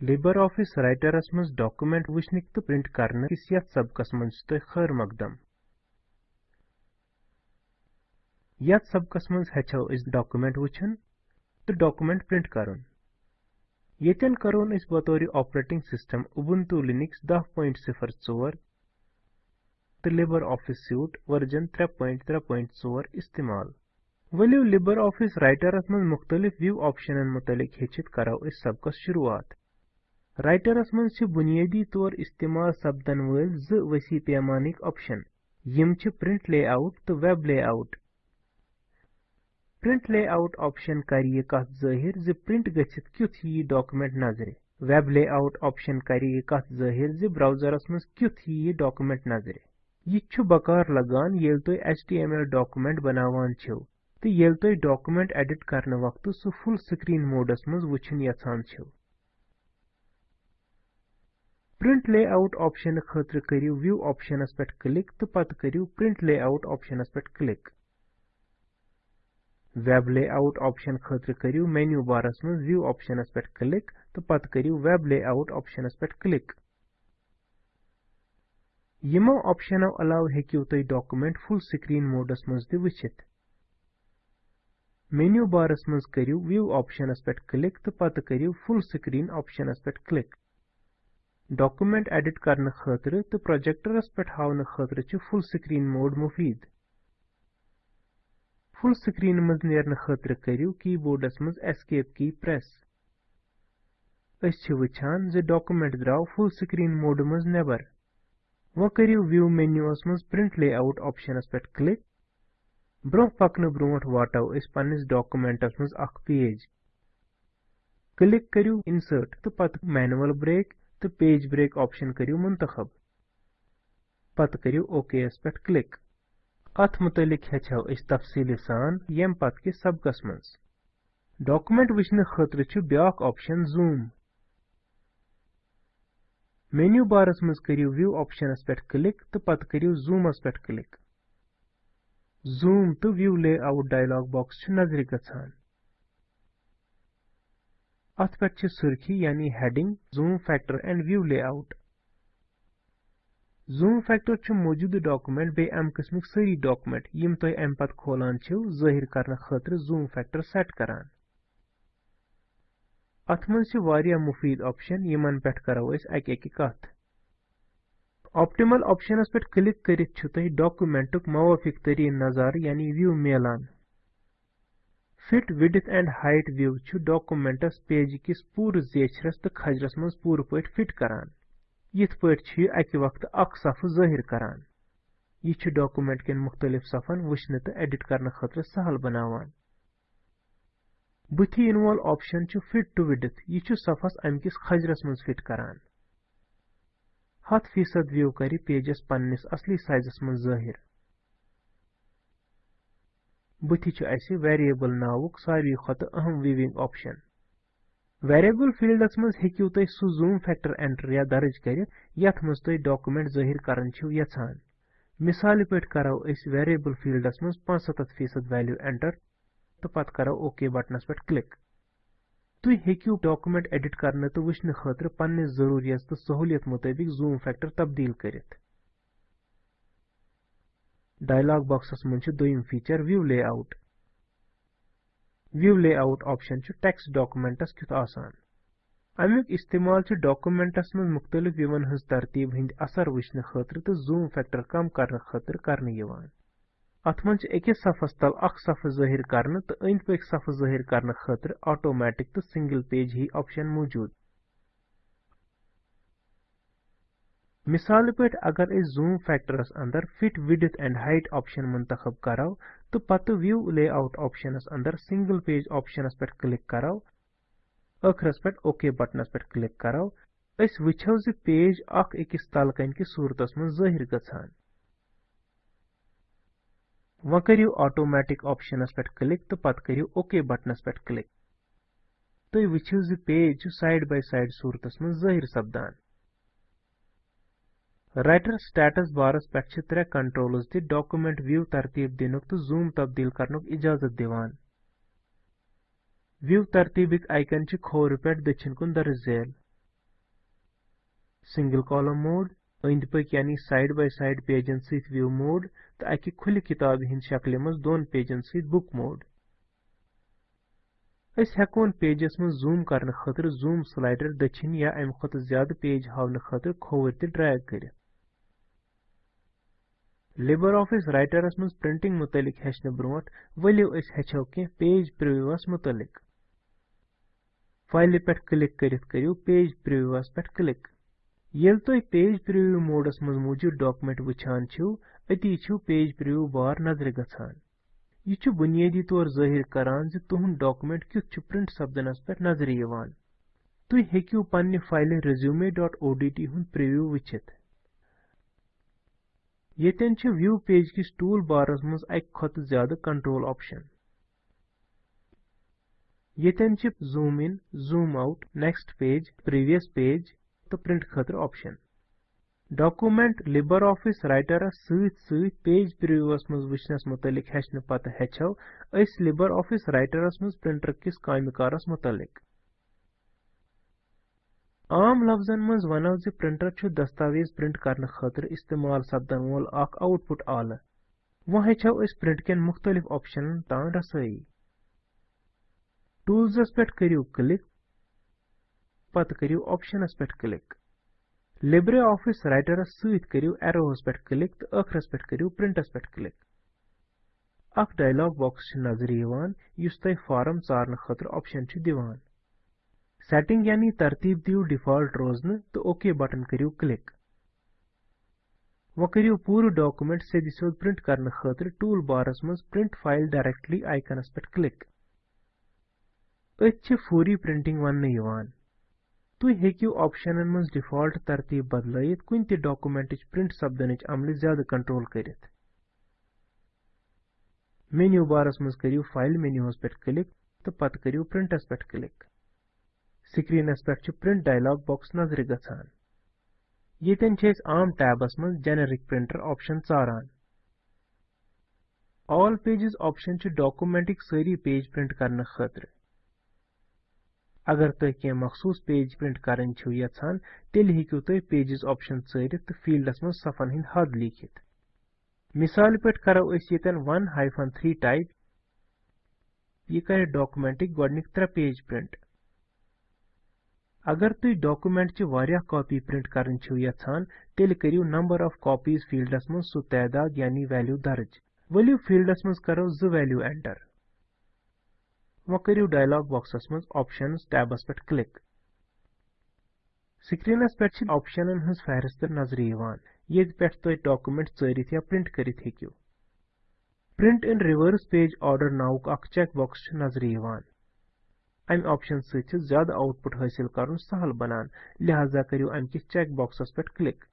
Libre office राइटरस मज document वुचनिक तो प्रिंट करने किस यथ सबकस मज खैर मकदम। यथ सबकस मज हेचो डॉक्यूमेंट वुचन तो डॉक्यूमेंट प्रिंट करुन येतन करोन बतौर ऑपरेटिंग सिस्टम उबुंटू लिनक्स 10.04 तो लिबर ऑफ़िस सूट वर्जन 3.3.4 इस्तेमाल। वलियो लिबर ऑफ़िस राइटरस मज मुख्तलिफ़ व्यू ऑप्शनन मुतलिक हेचित करो सबकस शुरुआत। राइटरस मन बुनियादी तौर इस्तेमाल सपदन वल ज वसी पैमानिक ऑप्शन यम प्रिंट लेआउट तो web layout print layout option कर यह कत ज़ाहिर ज प्रिंट गछित क्युथ यी डॉक्यूमेंट नज़र वेब लेआउट ऑप्शन कर यह कत ज़ाहिर ज ब्राउजरस मज क्युथ यी नज़र यह बकार लगान येल तुम एचटीएमएल डॉक्यूमेंट बनावान तो येल तुम डॉक्यूमेंट एडिट करने वक्त सु फुल स्क्रीन मोडस मज ऑप्शन खतर करियो व्यू ऑप्शनस पे क्लिक तो पत करियो प्रिंट लेआउट ऑप्शनस पे क्लिक वेब लेआउट ऑप्शन खतर करियो मेन्यू बारस में व्यू ऑप्शनस पे क्लिक तो पत करियो वेब लेआउट ऑप्शनस पे क्लिक यमो ऑप्शनो अलाव हेकियो तुम डॉक्यूमेंट फुल स्क्रीन मोडस मज ति वचित. मेन्यू बारस मज करियो व्यू ऑप्शनस पे क्लिक तो पत करियो फुल स्क्रीन ऑप्शनस पे क्लिक डॉक्यूमेंट एडिट करने खतर तो प्रोजेक्टरस पे हावन खतर फुल स्क्रीन मोड मुफीद। फुल खतर करियो कीबोर्डस मज एस्केप की वुचान ज डॉक्यूमेंट द्राव फुल स्क्रीन मोड मज नेबर वो मेन्यूस मज प्रिंट लेआउट ऑप्शनस पे क्लिक ब्रोह वाटो अस डॉक्यूमेंटस मज अख पेज इंसर्ट तो मैनुअल ब्रेक तो पेज ब्रेक ऑप्शन करियो मुंतखब पत करियो ओके एस पे क्लिक अथ मुतलिक हेचो तफसील सान यम पत के सबकस मज डॉक्यूमेंट वचन खतर ब्याक ऑप्शन जूम मेन्यू बारस मज करियो व्यू ऑप्शनस पे क्लिक तो पत करियो जूमस पे क्लिक जूम तो व्यू लेआउट डायलॉग बॉक्स अथ पे सुर्खी यानी heading zoom factor and view layout zoom factor मौजूद डॉक्यूमेंट बे अम किस्मिक सारी डॉक्यूमेंट यम तुम अम पत खोलान ज़ाहिर करने खतर जूम फैक्टर सेट करान। मुफीद ऑप्शन यमन पे करो अक अक कत ऑप्टिमल पे क्लिक कर डॉक्यूमेंटुक मवाफिक तरीन नज़ार fit width and height view documents page किस पूर जेछरस तो खजरस मज पूर पट फिट करान यथ पट अकि वक्त अक सफ ज़ाहिर करान यह डॉक्यूमेंट के मुख्तलिफ़ सफन वुचने तो एडिट करने खतर सहल बनावान बुथि इन ऑप्शन फिट टू विड्थ यह सफस अमकिस खजरस मज फिट करान हत फ़ीसद व्यू कर पेजस पन्निस असली साइजस मज ज़ाहिर बुथि वेरिएबल नावुक सारी खत अहम वीविंग ऑप्शन वेरिएबल फील्डस मज हेकियो तुम सु जूम फैक्टर एंटर या दर्ज कर, यथ मज तुम डॉक्यूमेंट ज़ाहिर करन छु मिसाल पे करो वेरिएबल फील्डस मज 75 फ़ीसद वैल्यू एंटर तो पत करो ओके बटनस पे क्लिक तुम हेकियो डॉक्यूमेंट एडिट करने तो वुचने खतर पन्ने जरूरियत तो सहूलियत मुताबिक जूम फैक्टर तब्दील करित। डायलॉग बॉक्सस मज दोयम feature view layout view layout option text documents कित आसान अमुक इस्तेमाल डॉक्यूमेंटस मज मुख्तलिफ़ व्यवन हज तरतीब हिंद असर वुचने खतर तो जूम फैक्टर कम करने खतर करने यवान अथ मज अकिस सफस तल अख सफ ज़ाहिर करने तो अंद पक सफ ज़ाहिर करने खतर ऑटोमेटिक तो सिंगल पेज ही ऑप्शन मौजूद मिसाल पे अगर इस जूम फैक्टरस अंदर fit width and height option मुंतखब करो तो पत व्यू लेआउट ऑप्शनस अंदर सिंगल पेज ऑप्शनस पे क्लिक करो अखरस पे ओके बटनस पे क्लिक करो अस ज पेज अख अकिस तलकन कि सूरतस में ज़ाहिर गछान व करियो ऑटोमेटिक पे क्लिक तो पत करियो ओके बटनस पे क्लिक तो वुचो ज पेज साइड बाय साइड सूरतस में ज़ाहिर सपदान राइटर स्टेटस बारस पे त्रे कंट्रोल्स दि डॉक्यूमेंट व्यू तरतीब दिनुक तो जूम तब्दील करनुक इजाज़त तरतीबिक आइकन खोर पे दर्ज झेल सिंगल कॉलम मोड पक यानी साइड बाय साइड पेजन सहित व्यू मोड अकि खुल किताब हिंद शक्ल मज दोन अस हेकोन पेजस मज जूम करने खतर जूम स्लाइडर दक्षिण या अम खत ज़्यादा पेज हावने खतर ते ड्रैग करित लिबर ऑफ़िस राइटरस मज प्रिंटिंग मुतलिक हेचने ब्रोट वलियो अस हेचो के पेज प्रीव्यूअस मुतलिक। फ़ाइल पे क्लिक करित करियो, पेज प्रीव्यूअस पे क्लिक। येल तो पेज प्रीव्यू मोडस मज मौजूद डॉक्यूमेंट वुछान छु पेज प्रीव्यू बार नज़र गछान। यह बुनियादी तौर ज़ाहिर करान ज तुहुंद डॉक्यूमेंट क्युथ छु प्रिंट सपदनस पे नज़र यवान। तुई हेकियो पन्ने फ़ाइल resume.odt हुंद प्रीव्यू छ व्यू पेज किस टूल बारस मज अक ज़्यादा कंट्रोल ऑप्शन छ zoom in zoom out next page previous page तो प्रिंट खतर option document Libre Office Writer सहित सहित पेज प्रीव्यूअस मज वचनस मुतलिक हेचन पत हेचो अस लिबर ऑफ़िस राइटरस मज प्रिंटर किस कामकारस मुतलिक आम लफ्जन मज वनो ज प्रिंटर छु दस्तावेज़ प्रिंट करने खातिर इस्तेमाल सपदन वोल अख आउटपुट आल वो हेचो इस प्रिंट के मुख्तलिफ़ ऑप्शनन तान रसई टूल्स पे करियो क्लिक पत करियो ऑप्शनस पे क्लिक लिब्रे ऑफ़िस राइटर सहित करियो एरोस पे क्लिक तो अखरस पे करियो प्रिंटस पे क्लिक अख डायलॉग बॉक्स नज़र यवान युस तय फॉर्म चारन खातिर ऑप्शन दिवान सेटिंग यानी तरतीब दियो डिफ़ॉल्ट रोजन तो ओके बटन करियो क्लिक। वो करियो पूरा डॉक्यूमेंट से सोद प्रिंट करने खातिर टूल बारस मज प्रिंट फ़ाइल डायरेक्टली आइकनस पे क्लिक। अत फूरी प्रिंटिंग वन यवान तुम हेकियो ऑप्शनन मज डिफ़ॉल्ट तरतीब बदलत कुन ते डॉक्यूमेंट प्रिंट सपदन अमल ज़्यादा कंट्रोल करित मेन्यू बारस मज करियो फ़ाइल मेन्यूस पे क्लिक तो पत करियो प्रिंटस पे क्लिक। स्क्रीनस पे प्रिंट डायलॉग बॉक्स नज़र गसान येतन आम टैबस मज जेनेरिक प्रिंटर ऑप्शन चारान ऑल पेजेस ऑप्शन डॉक्यूमेंटिक सारी पेज प्रिंट करने खतर अगर तुम कह मखसूस पेज प्रिंट छो यछान तेल हेकियो तुम पेजेस ऑप्शन चरित फील्डस मज सफन हिंद हद लिखित मिसाल पे करो यतन 1 हाइफन 3 टाइप यह कर डॉक्यूमेंटिक गोडनिक त्रे अगर तुम डॉक्यूमेंट कॉपी प्रिंट तेल करियो नंबर ऑफ़ कॉपीज फील्डस सु तादाद यानी वैल्यू दर्ज। वलियो फील्डस मज करो जो वैल्यू एंटर वो करियो डायलॉग बॉक्सस मज ऑप्शंस टैबस पे क्लिक स्क्रीनस पे ऑप्शनन हंस फहरिस्त नज़र ये पे तुम डॉक्यूमेंट चरित या प्रिंट करित print in reverse page order नाउक अख चेक बॉक्स नज़र यवान। अमि ऑप्शन सहित ज़्यादा आउटपुट हासिल कर सहल बनान लिहाजा करियो अमि किस चेक बॉक्सस पे क्लिक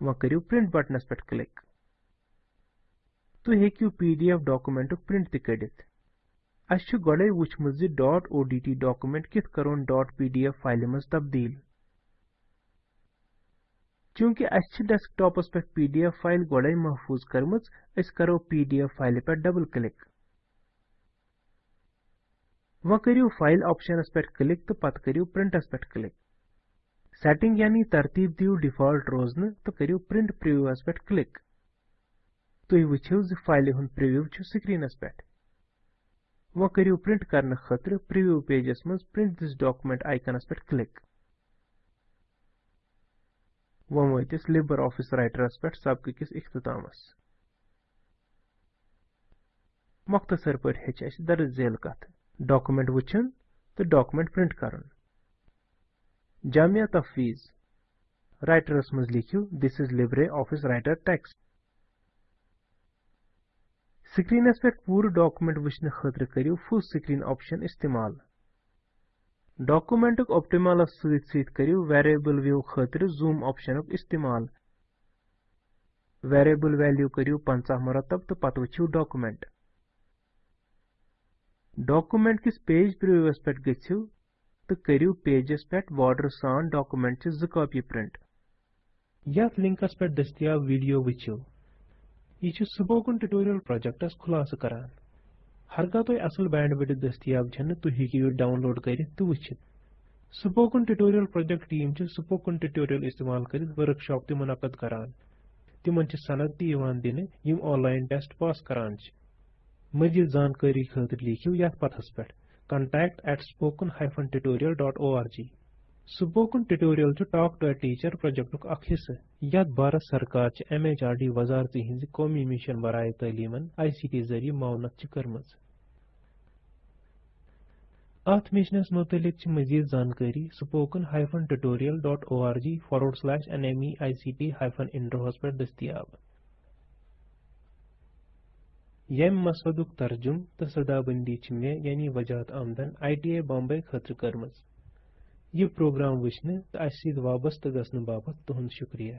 वह करियो प्रिंट बटनस पे क्लिक तुम हेकियो पीडीएफ डॉक्यूमेंट प्रिंट त कड़ित अस गोड़े वुचमुत ज डॉट ओडीटी डॉक्यूमेंट कित करोन डॉट पीडीएफ फ़ाइल मज तब्दील चूँकि अस डेस्कटॉपस पे पीडीएफ फ़ाइल गोड़े महफूज करमच अस करो पीडीएफ फ़ाइल पे डबल क्लिक वह करियो फ़ाइल ऑप्शनस पे क्लिक तो पत करियो प्रिंटस पे क्लिक सेटिंग यानी तरतीब दियो डिफ़ॉल्ट रोजन तो करियो प्रिंट प्रीव्यूअस पे क्लिक तुम वुछियो ज फ़ाइल हुन प्रीव्यू छु स्क्रीनस पे वह करियो प्रिंट करने खतर प्रीव्यू पेजस मज प्रिंट दिस डॉक्यूमेंट आइकनस पे क्लिक वह वतिस लिबर ऑफ़िस राइटरस पे सबकिस इख्तितामस। मुख्तसर पे हेच दर्ज झेल कथ डॉक्यूमेंट वुचन तो डॉक्यूमेंट प्रिंट करन जामिया तफवीज। राइटरस मज लिखियो this is Libre Office Writer text screens पे पूरा डॉक्यूमेंट वुचन खतर करियो फुल स्क्रीन ऑप्शन इस्तेमाल। डॉक्यूमेंटुक ऑप्टिमलस सहित सहित करियो वेरिएबल व्यू खतर जूम ऑप्शनुक इस्तेमाल। वेरिएबल वैल्यू करियो 50 मुरतब तो पत वुचियो डॉक्यूमेंट डॉक्यूमेंट किस पेज प्रीव्यूअस पे गच्छिव तो करियो पेजस पे बॉर्डर सान डॉक्यूमेंट कॉपी प्रिंट यथ लिंकस पे दस्तियाब वीडियो वुचिव यह स्पोकन ट्यूटोरियल प्रोजेक्टस खुलास करान। हरगा तो असल बैंड विड्थ दस्तियाब छन तो हेकियो डाउनलोड करित तो वुचित स्पोकन ट्यूटोरियल प्रोजेक्ट टीम च स्पोकन ट्यूटोरियल इस्तेमाल कर वर्कशॉप ते मुनद करान तिमन च सनद ती दिन यम ऑनलाइन टेस्ट पास करान मजीद जानकारी खतर लिखियो यथ पथस पे contact at spoken tutorial.org spoken tutorial च टॉक टू टीचर प्रोजेक्ट अख हिस्से यथ भारत सरकार च एमएचआरडी वजारत हिंद कौमी मिशन बराए तालीमन आईसीटी ज़रिए मावनत करमज अथ मिशनस मुतलिक मजीद जानकारी spoken tutorialorg forward slash nmeict इंट्रोस पर दस्तियाब यम मसदुक तर्जुम तो सदाबंदी मे यानी वजात आमदन आई टी आई बॉम्बे करमज यह प्रोग्राम वुचने तो वाबस्त गसन बाबत तुहंद शुक्रिया।